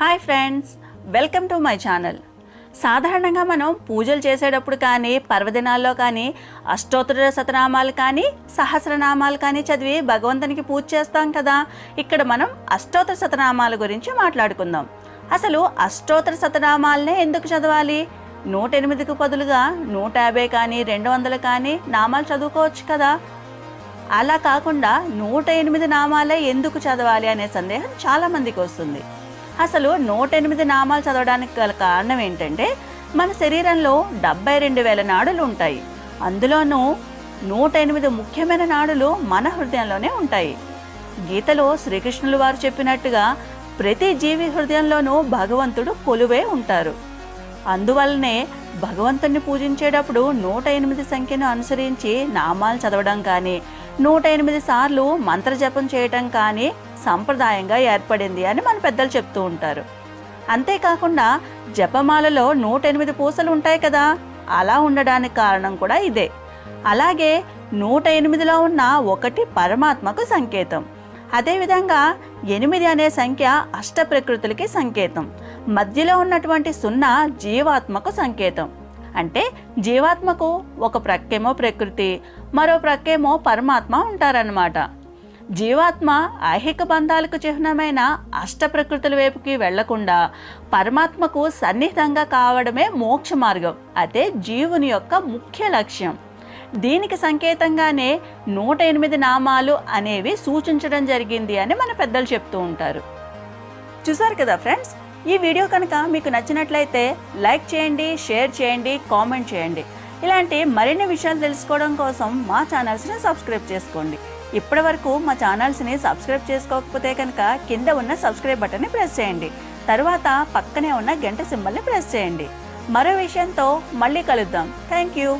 Hi friends welcome to my channel. సాధారణంగా మనం పూజలు చేసేటప్పుడు కానీ పర్వదినాల్లో కానీ అష్టోత్తర శతనామాలు కానీ సహస్రనామాలు కానీ చదివి భగవంతునికి పూజ చేస్తాం కదా? ఇక్కడ మనం అష్టోత్తర శతనామాల గురించి మాట్లాడుకుందాం. అసలు అష్టోత్తర శతనామాలనే ఎందుకు చదవాలి? నూట ఎనిమిదికి బదులుగా నూట యాభై కానీ రెండు వందలు కానీ నామాలు చదువుకోవచ్చు కదా? అలా కాకుండా నూట ఎనిమిది నామాలే ఎందుకు చదవాలి అనే సందేహం చాలా మందికి వస్తుంది. అసలు నూట ఎనిమిది నామాలు చదవడానికి గల కారణం ఏంటంటే మన శరీరంలో డెబ్బై రెండు వేల నాడులు ఉంటాయి. అందులోనూ నూట ఎనిమిది ముఖ్యమైన నాడులు మన హృదయంలోనే ఉంటాయి. గీతలో శ్రీకృష్ణులు వారు చెప్పినట్టుగా ప్రతి జీవి హృదయంలోనూ భగవంతుడు కొలువే ఉంటారు. అందువల్లనే భగవంతుణ్ణి పూజించేటప్పుడు నూట ఎనిమిది సంఖ్యను అనుసరించి నామాలు చదవడం కానీ నూట ఎనిమిది సార్లు మంత్రజపం చేయటం కానీ సంప్రదాయంగా ఏర్పడింది అని మన పెద్దలు చెప్తూ ఉంటారు. అంతేకాకుండా జపమాలలో నూట ఎనిమిది పూసలు ఉంటాయి కదా అలా ఉండడానికి కారణం కూడా ఇదే. అలాగే నూట ఎనిమిదిలో ఉన్న ఒకటి పరమాత్మకు సంకేతం. అదేవిధంగా ఎనిమిది అనే సంఖ్య అష్ట ప్రకృతులకి సంకేతం. మధ్యలో ఉన్నటువంటి సున్నా జీవాత్మకు సంకేతం. అంటే జీవాత్మకు ఒక ప్రక్కేమో ప్రకృతి మరో ప్రక్కేమో పరమాత్మ ఉంటారన్నమాట. జీవాత్మ ఐహిక బంధాలకు చిహ్నమైన అష్ట ప్రకృతుల వైపుకి వెళ్ళకుండా పరమాత్మకు సన్నిహితంగా కావడమే మోక్ష మార్గం. అదే జీవుని యొక్క ముఖ్య లక్ష్యం. దీనికి సంకేతంగానే నూట ఎనిమిది నామాలు అనేవి సూచించడం జరిగింది అని మన పెద్దలు చెప్తూ ఉంటారు. చూసారు కదా ఫ్రెండ్స్? ఈ వీడియో కనుక మీకు నచ్చినట్లయితే లైక్ చేయండి షేర్ చేయండి కామెంట్ చేయండి. ఇలాంటి మరిన్ని విషయాలు తెలుసుకోవడం కోసం మా ఛానల్స్ని సబ్స్క్రైబ్ చేసుకోండి. ఇప్పటి వరకు మా ఛానల్స్ని సబ్స్క్రైబ్ చేసుకోకపోతే కనుక కింద ఉన్న సబ్స్క్రైబ్ బటన్ని ప్రెస్ చేయండి. తర్వాత పక్కనే ఉన్న గంట సింబల్ని ప్రెస్ చేయండి. మరో విషయంతో మళ్ళీ కలుద్దాం. Thank you.